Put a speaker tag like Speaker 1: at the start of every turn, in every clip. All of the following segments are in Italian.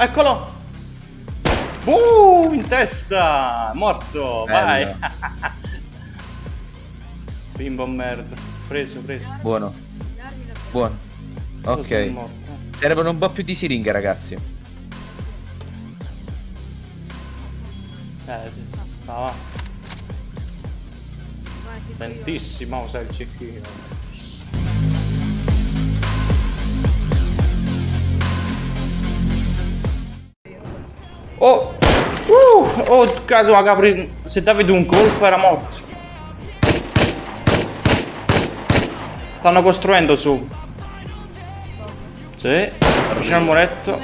Speaker 1: Eccolo! Uh, in testa! Morto!
Speaker 2: Bello.
Speaker 1: Vai! Bimbo merda. Preso, preso.
Speaker 2: Buono. Buono. Ok. Servono un po' più di siringhe, ragazzi.
Speaker 1: Eh sì. Va, va. Lentissimo, sai il cecchino. Oh! Uh! Oh, caso capri... Se davi un colpo era morto. Stanno costruendo su. Sì, vicino al muretto.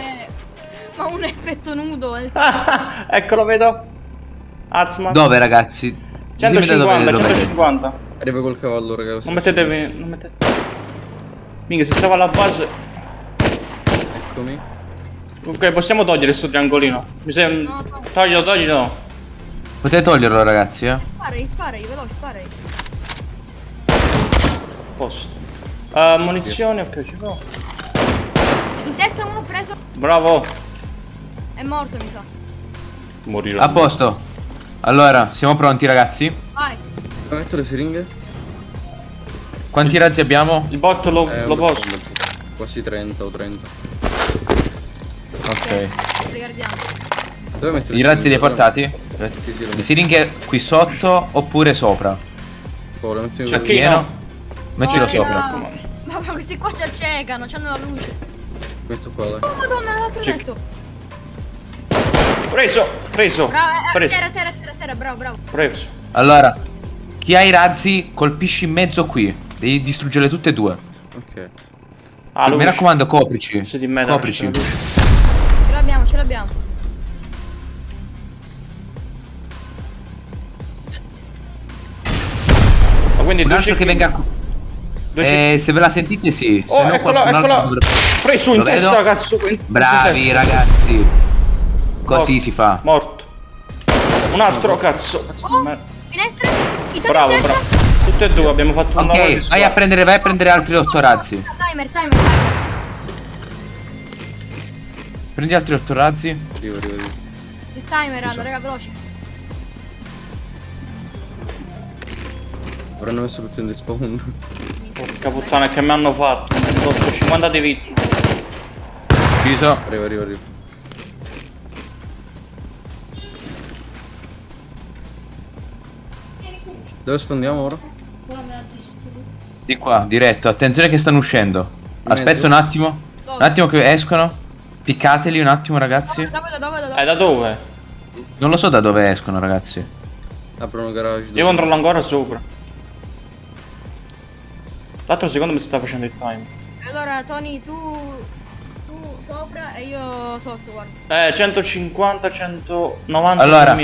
Speaker 3: Ma un effetto nudo. eh.
Speaker 1: Ah, eccolo, vedo. Azman.
Speaker 2: Dove, ragazzi? Ditemi da
Speaker 1: 150,
Speaker 2: dove lo vedete.
Speaker 1: 150.
Speaker 4: Arriva col cavallo, raga.
Speaker 1: Non mettetevi. Non mettete. Minchia, se stava alla base.
Speaker 4: Eccomi.
Speaker 1: Ok, possiamo togliere sto triangolino. Mi sembra.
Speaker 3: No, no.
Speaker 1: Toglilo, toglilo.
Speaker 2: Potete toglierlo, ragazzi, eh?
Speaker 3: Sparai, sparai, veloce, sparai.
Speaker 1: Posto. Uh, munizioni, ok, ci provo.
Speaker 3: In testa uno preso.
Speaker 1: Bravo.
Speaker 3: È morto, mi sa.
Speaker 1: Morirò.
Speaker 2: A posto. Allora, siamo pronti, ragazzi?
Speaker 3: Vai.
Speaker 4: Metto le siringhe?
Speaker 2: Quanti razzi abbiamo?
Speaker 1: Il bot lo,
Speaker 4: Eh,
Speaker 1: lo posto.
Speaker 4: Quasi 30 o 30.
Speaker 2: Ok.
Speaker 4: Dove metto
Speaker 2: I razzi li hai portati?
Speaker 4: Sì, sì, lo
Speaker 2: Le siringhe qui sotto oppure sopra?
Speaker 1: C'è
Speaker 4: quello-
Speaker 1: chi
Speaker 2: Pieno?
Speaker 1: no?
Speaker 2: Mettilo
Speaker 3: No,
Speaker 2: sopra.
Speaker 3: no. Ma ma questi qua ci accecano, c'hanno la luce.
Speaker 4: Metto qua, dai.
Speaker 3: Oh, madonna, l'altro
Speaker 1: Ci-
Speaker 3: letto.
Speaker 1: Preso, preso.
Speaker 3: Bravo, eh,
Speaker 1: Preso,
Speaker 3: terra, terra, terra, terra, bravo, bravo.
Speaker 1: preso.
Speaker 2: Allora, chi ha i razzi colpisci in mezzo qui. Devi distruggerle tutte e due.
Speaker 4: Ok.
Speaker 1: Ah,
Speaker 2: Mi raccomando, coprici.
Speaker 1: Pezzi di me,
Speaker 2: Coprici.
Speaker 3: Ce l'abbiamo.
Speaker 1: Ma quindi
Speaker 2: Un altro che venga Eh, se ve la sentite, sì.
Speaker 1: Oh,
Speaker 2: Se no,
Speaker 1: eccolo,
Speaker 2: altro
Speaker 1: eccolo. Preso in
Speaker 2: Lo
Speaker 1: testa,
Speaker 2: vedo.
Speaker 1: cazzo. in-
Speaker 2: Bravi,
Speaker 1: testa.
Speaker 2: ragazzi. Così
Speaker 1: Morto.
Speaker 2: si fa.
Speaker 1: Morto. Un altro, cazzo. Cazzo
Speaker 3: Oh, finestra.
Speaker 1: Bravo, bravo. Tutte e due abbiamo fatto un lavoro
Speaker 2: vai a prendere, vai a prendere altri otto razzi.
Speaker 3: Timer, timer, timer.
Speaker 2: Prendi altri otto razzi.
Speaker 4: Arrivo, arrivo, arrivo.
Speaker 3: Il timer, Aldo, raga, veloce.
Speaker 4: Avranno messo tutto in despawn.
Speaker 1: Porca puttana che mi hanno fatto. Mi hanno tolto 50 di vita.
Speaker 2: Chiuso.
Speaker 4: Arrivo, arrivo, arrivo. Dove sfondiamo ora?
Speaker 2: Di qua, diretto. Attenzione che stanno uscendo. Aspetta un attimo. Un attimo che escono. Piccateli un attimo, ragazzi.
Speaker 3: Dove, dove, dove, dove?
Speaker 1: Eh, da dove?
Speaker 2: Non lo so da dove escono, ragazzi.
Speaker 4: Aprono garage.
Speaker 1: Io controllo ancora sopra. L'altro secondo me si sta facendo il time.
Speaker 3: Allora, Tony, tu. Tu sopra e io sotto, guarda.
Speaker 1: Eh, 150, 190
Speaker 2: Allora.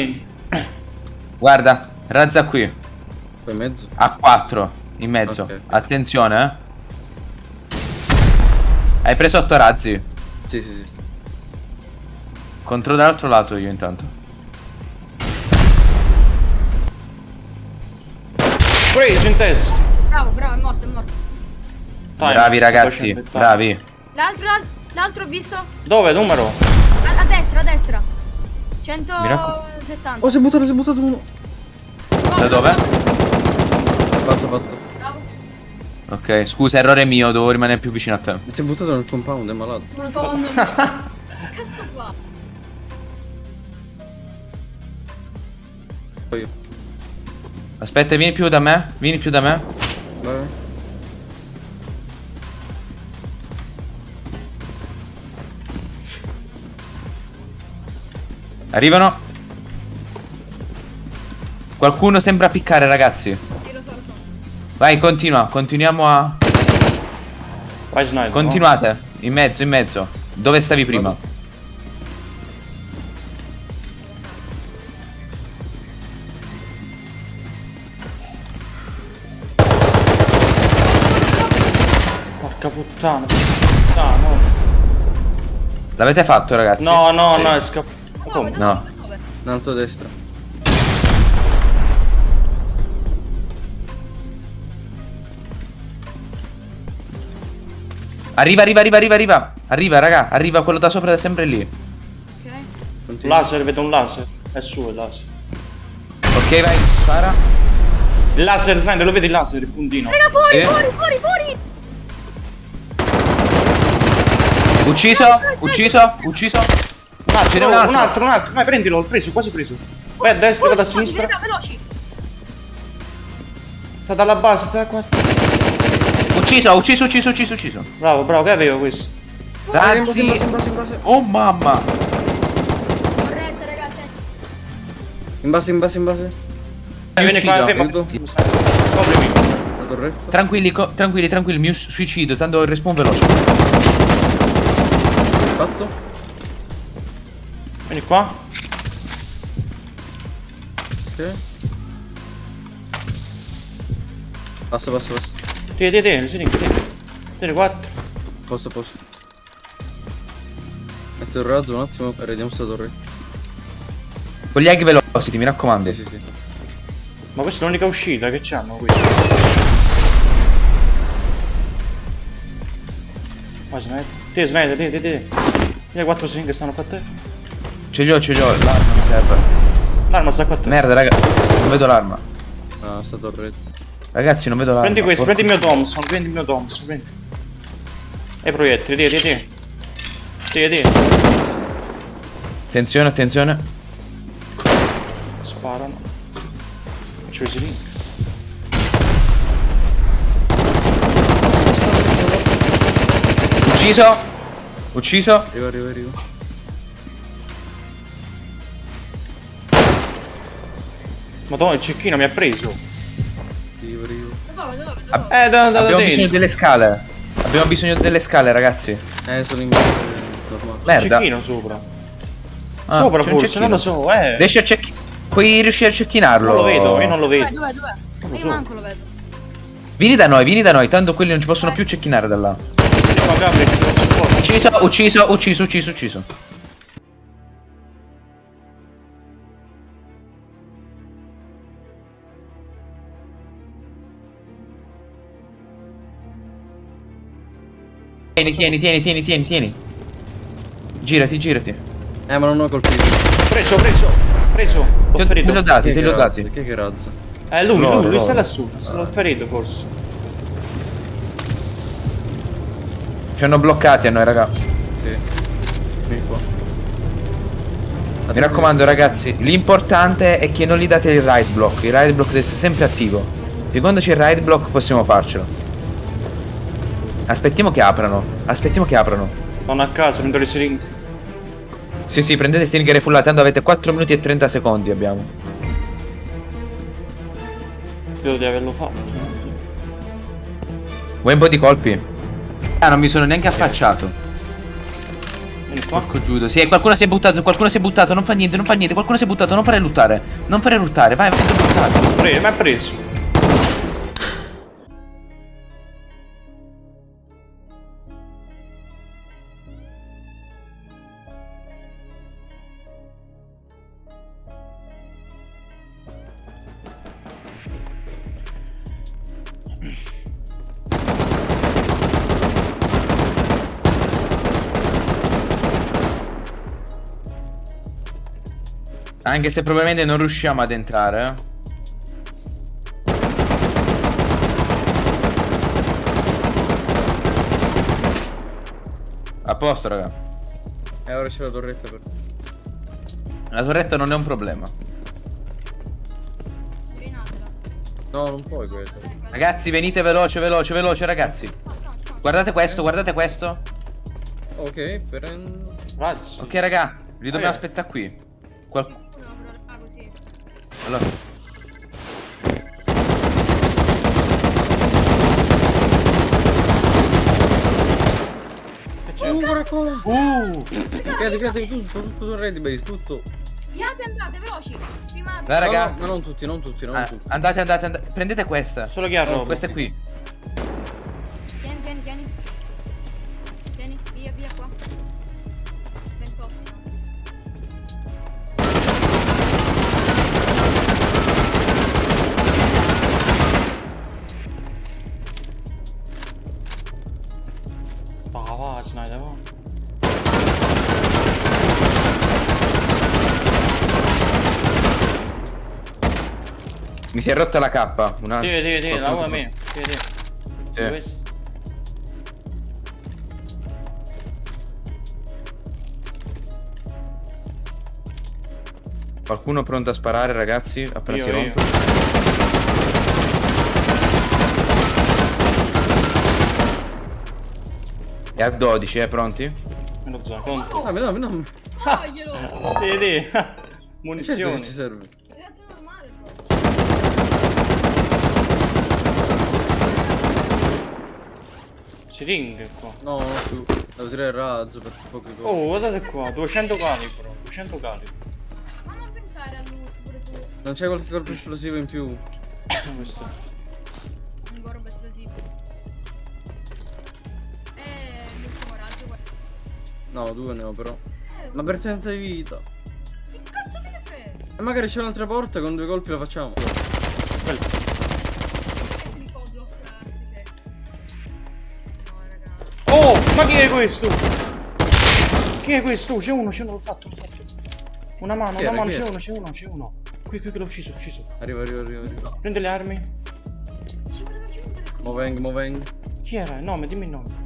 Speaker 2: Guarda, razza qui.
Speaker 4: In mezzo?
Speaker 2: A 4 in mezzo.
Speaker 4: Ok, ok.
Speaker 2: Attenzione, eh. Hai preso 8 razzi.
Speaker 4: Sì, sì, sì.
Speaker 2: Controllo dall'altro lato io intanto.
Speaker 1: Preso in testa.
Speaker 3: Bravo, bravo, è morto, è morto.
Speaker 1: Time,
Speaker 2: bravi ragazzi, bravi.
Speaker 3: L'altro, l'al- l'altro ho visto?
Speaker 1: Dove? Numero?
Speaker 3: A, a destra, a destra.
Speaker 2: Mi raccom-
Speaker 3: 170.
Speaker 4: Oh, si è buttato, si è buttato uno.
Speaker 2: Da dove?
Speaker 4: Fatto, fatto.
Speaker 2: Ok, scusa, errore mio, dovevo rimanere più vicino a te.
Speaker 4: Mi si è buttato nel compound, è malato.
Speaker 3: Madonna. cazzo
Speaker 4: io.
Speaker 2: Aspetta, vieni più da me, vieni più da me.
Speaker 4: Vai.
Speaker 2: Arrivano. Qualcuno sembra piccare, ragazzi. Vai, continua, continuiamo a...
Speaker 1: Vai sniper.
Speaker 2: Continuate, in mezzo, in mezzo. Dove stavi prima?
Speaker 1: no? Porca puttana. Puttana, no.
Speaker 2: L'avete fatto, ragazzi?
Speaker 1: No, no,
Speaker 2: Sì.
Speaker 1: no, è scappato.
Speaker 2: No.
Speaker 3: dove?
Speaker 4: In alto a destra.
Speaker 2: Arriva, arriva, arriva, arriva, arriva. Arriva, raga, arriva quello da sopra, è sempre lì.
Speaker 4: Continua.
Speaker 1: Laser, vedo un laser. È suo il laser.
Speaker 2: Ok, vai, spara.
Speaker 1: Il laser, Slender, lo vedi il laser, il puntino?
Speaker 3: Raga, fuori,
Speaker 2: Eh?
Speaker 3: fuori, fuori, fuori!
Speaker 2: Ucciso, ucciso, ucciso.
Speaker 1: Un altro,
Speaker 2: un
Speaker 1: un
Speaker 2: altro.
Speaker 1: altro, un altro. Vai, prendilo, l'ho preso, quasi preso. Vai a destra, vado a sinistra.
Speaker 3: Raga, veloci!
Speaker 1: Sta dalla base, sta qua. sta-
Speaker 2: Ucciso, ucciso, ucciso, ucciso, ucciso.
Speaker 1: Bravo, bravo, che avevo questo?
Speaker 4: Base, in base.
Speaker 2: Oh mamma.
Speaker 3: Corretta, ragazzi.
Speaker 4: In base, in base, in base.
Speaker 1: Dai, vieni qua, ferma.
Speaker 4: Vedo.
Speaker 1: Coprimi.
Speaker 4: La torretta.
Speaker 2: Tranquilli, tranquilli, tranquilli, mi suicido, tanto il respawn veloce.
Speaker 4: Fatto.
Speaker 1: Vieni qua.
Speaker 4: Ok. Passa, passa, passa.
Speaker 1: Tieni, tieni, tieni, tieni, tieni. Tieni, quattro.
Speaker 4: Posto, posto. Metto il razzo un attimo e vediamo sta torre.
Speaker 2: Con gli aghi velocity, mi raccomando.
Speaker 4: Sì, sì, sì.
Speaker 1: Ma questa è l'unica uscita che c'hanno qui. Vai, Snyder. Tieni, Snyder, tieni, tieni, tieni. Quattro string che stanno qua a te.
Speaker 2: Ce li ho, ce li ho, l'arma mi serve.
Speaker 1: L'arma sta qua a te.
Speaker 2: Merda, raga, non vedo l'arma.
Speaker 4: Ah, sta torretta.
Speaker 2: Ragazzi, non vedo l'arma.
Speaker 1: Prendi questo, prendi il mio Thompson, prendi il mio Thompson, prendi. E i proiettili, tieni, tieni. Tieni, tieni.
Speaker 2: Attenzione, attenzione.
Speaker 1: Sparano. C'ho i siring.
Speaker 2: Ucciso. Ucciso.
Speaker 4: Arrivo, arrivo, arrivo.
Speaker 1: Madonna, il cecchino mi ha preso.
Speaker 3: Dove?
Speaker 1: Eh, da, da, da
Speaker 2: Abbiamo bisogno
Speaker 1: dentro.
Speaker 2: delle scale. Abbiamo bisogno delle scale, ragazzi.
Speaker 4: Eh, sono in.
Speaker 2: Merda.
Speaker 1: Cecchino sopra.
Speaker 2: Ah,
Speaker 1: sopra
Speaker 2: c'è un
Speaker 1: forse, non lo so, eh.
Speaker 2: Riesci a cecchi... Puoi riuscire a cecchinarlo?
Speaker 1: Non lo vedo, io non lo vedo.
Speaker 3: dov'è, dov'è?
Speaker 1: lo
Speaker 3: Io
Speaker 1: so.
Speaker 3: manco lo vedo.
Speaker 2: Vieni da noi, vieni da noi, tanto quelli non ci possono più cecchinare da là.
Speaker 1: Vieni qua, Gabri, che non si può.
Speaker 2: Ucciso, ucciso, ucciso, ucciso, ucciso. Tieni, tieni, tieni, tieni, tieni, tieni. Girati, girati.
Speaker 4: Eh, ma non ho colpito.
Speaker 1: Preso, preso, preso.
Speaker 2: Te,
Speaker 1: ferito.
Speaker 2: te l'ho dati, te
Speaker 4: che
Speaker 2: l'ho
Speaker 4: razza?
Speaker 2: dati.
Speaker 4: Chi è che razza?
Speaker 1: Eh, lui,
Speaker 2: Loro,
Speaker 1: lui, lui
Speaker 2: loro.
Speaker 1: sta lassù. L'ho ferito forse.
Speaker 2: Ci hanno bloccati a noi, raga.
Speaker 4: Sì. Vieni qua.
Speaker 2: Mi raccomando, ragazzi, l'importante è che non gli date il ride block. Il ride block deve essere sempre attivo. E quando c'è il ride block possiamo farcelo. Aspettiamo che aprano. Aspettiamo che aprano.
Speaker 1: Sono a casa, prendo le siringhe.
Speaker 2: Sì, sì, prendete stingere full tanto avete 4 minuti e 30 secondi abbiamo.
Speaker 1: Credo di averlo fatto.
Speaker 2: Vuoi un po' di colpi? Ah, non mi sono neanche affacciato.
Speaker 1: Vieni qua.
Speaker 2: Porco giudo. Sì, qualcuno si è buttato, qualcuno si è buttato, non fa niente, non fa niente, qualcuno si è buttato, non fare luttare. Non fare luttare, vai, vai, buttato.
Speaker 1: Mi ha preso.
Speaker 2: Anche se probabilmente non riusciamo ad entrare. eh. A posto, raga.
Speaker 4: Eh, ora c'è la torretta per...
Speaker 2: La torretta non è un problema.
Speaker 4: No, non puoi quello.
Speaker 2: Ragazzi, venite veloce, veloce, veloce, ragazzi. Guardate questo, guardate questo.
Speaker 4: Ok.
Speaker 1: Razzi.
Speaker 2: Ok, raga, li dobbiamo
Speaker 1: Eh.
Speaker 2: aspettare qui. Qual- allora.
Speaker 4: Uh, qua!
Speaker 2: Uh!
Speaker 4: Piate, piate, tutto, tutto sul ready base, tutto.
Speaker 3: Piate, andate, veloci. Prima...
Speaker 2: Dai, raga.
Speaker 4: No, no, ma non tutti, non tutti, non
Speaker 2: Ah,
Speaker 4: tutti.
Speaker 2: andate, andate, andate. Prendete questa.
Speaker 1: Solo chi ha
Speaker 2: Oh,
Speaker 1: roba.
Speaker 2: questa è qui. Si è rotta la K. Una...
Speaker 1: Tieni, tieni, tieni, lavora
Speaker 2: Qualcuno-
Speaker 1: me. Tieni, tieni.
Speaker 2: Sì.
Speaker 1: Dove sei?
Speaker 2: Qualcuno pronto a sparare, ragazzi? Appena
Speaker 1: Io,
Speaker 2: si
Speaker 1: io.
Speaker 2: rompe. E a 12, eh, pronti?
Speaker 1: Me lo zona, conto.
Speaker 3: Toglielo!
Speaker 1: Tieni, tieni.
Speaker 4: Certo che
Speaker 1: Munizioni.
Speaker 4: ci serve.
Speaker 1: Siringhe qua.
Speaker 4: No, più. Devo tirare il razzo per poche cose.
Speaker 1: Oh, guardate qua, 200 calibro, 200 calibro.
Speaker 3: Ma non pensare a lui, pure tu.
Speaker 4: Non c'è qualche colpo esplosivo in più?
Speaker 1: Questo.
Speaker 3: Un gorro esplosivo. Eh, l'ultimo raggio, guarda.
Speaker 4: No, due ne ho però.
Speaker 3: Eh,
Speaker 4: Ma per senza di vita.
Speaker 3: Che cazzo te ne frega?
Speaker 4: E magari c'è un'altra porta, con due colpi la facciamo.
Speaker 1: Quello. Ma chi è questo? Chi è questo? C'è uno, c'è uno, l'ho fatto, l'ho fatto. Una mano, una mano, c'è uno, c'è uno, c'è uno. Qui, qui, che l'ho ucciso, ucciso.
Speaker 4: Arriva, arriva, arriva, arriva.
Speaker 1: Prende le armi.
Speaker 4: Moveng, moveng.
Speaker 1: Chi era? Il nome, dimmi il nome.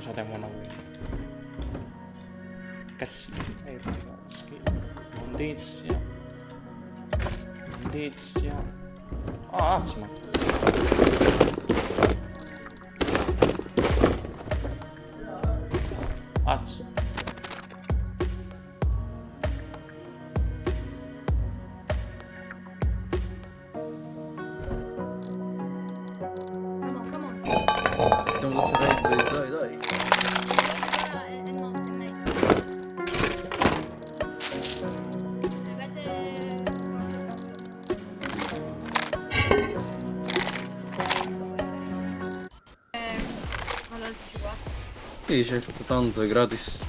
Speaker 1: Cosa temono voi? Cassi. Eh, sti caschi. Mondizia. Mondizia. Ah, azma. Az.
Speaker 4: Sì, certo, tanto è gratis.